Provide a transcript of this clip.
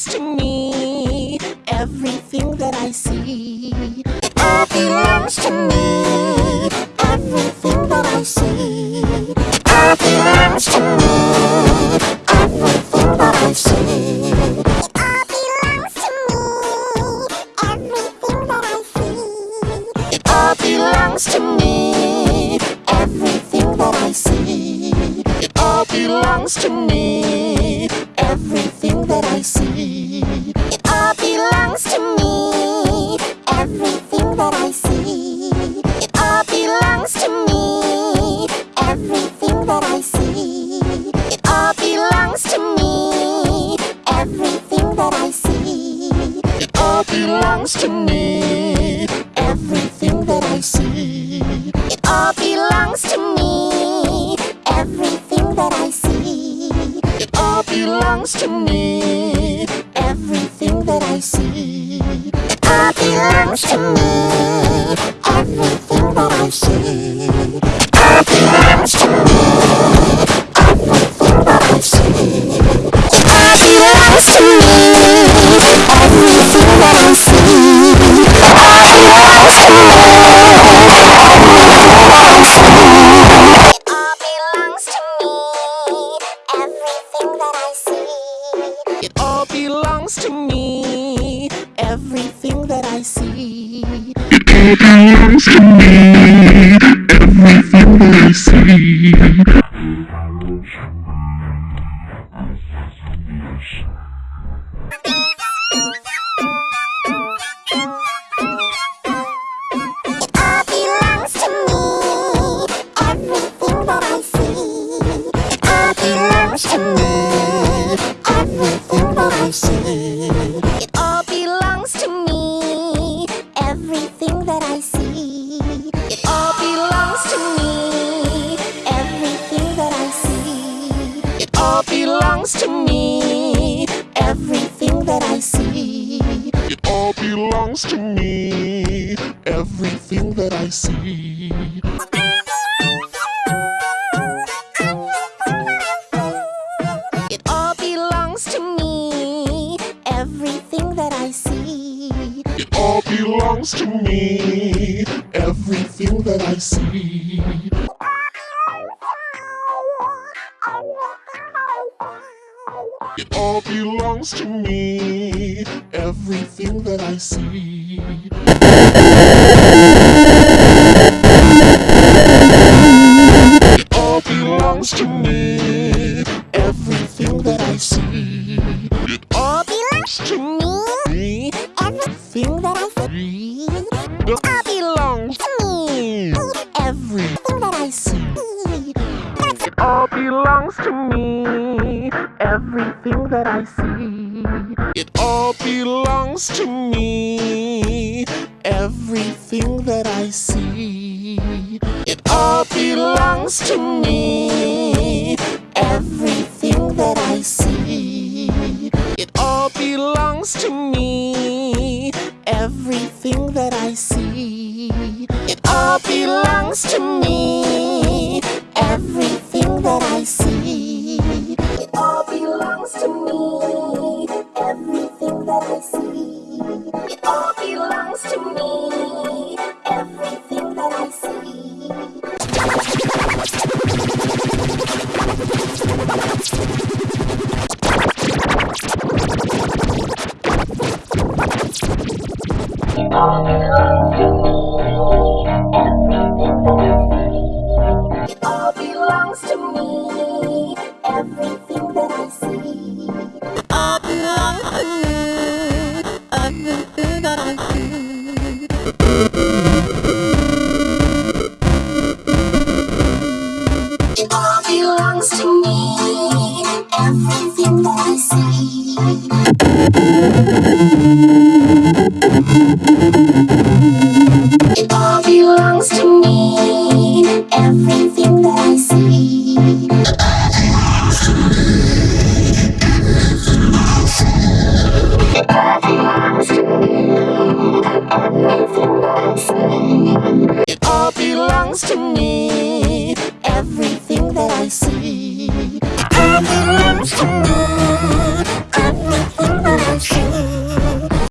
belongs to me. Everything that I see all belongs to me. Everything that I see all belongs to me. Belongs to me. Everything that I see. It all belongs to me. Everything that I see. It all belongs to me. Everything that I see. It all belongs to me. Everything that I see. It belongs to me. Everything I see. To me. Everything that I see. It all belongs to me. Everything that I see. It all belongs to me. Everything that I see. It all belongs to me. Everything that I see. It all belongs to me. Everything that I see. It all belongs to me. Everything that I see. It all belongs to me. Everything that I see. It all belongs to me. Everything that I see. It all belongs to me. Everything that I see. Belongs to me. Everything that I see. It all belongs to me. Everything that I see. It all belongs to me. Everything that I see. It all belongs to me. Everything that I see. It all belongs to me. Everything that I see. It all belongs to me. Everything that I see. Belongs to me. Everything I see. It all belongs to me. Everything I see. It all belongs to me. Everything